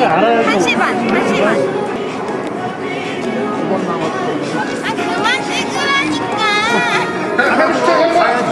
한 시간, 한 시간. 아, 그만 찍으라니까. 가야지.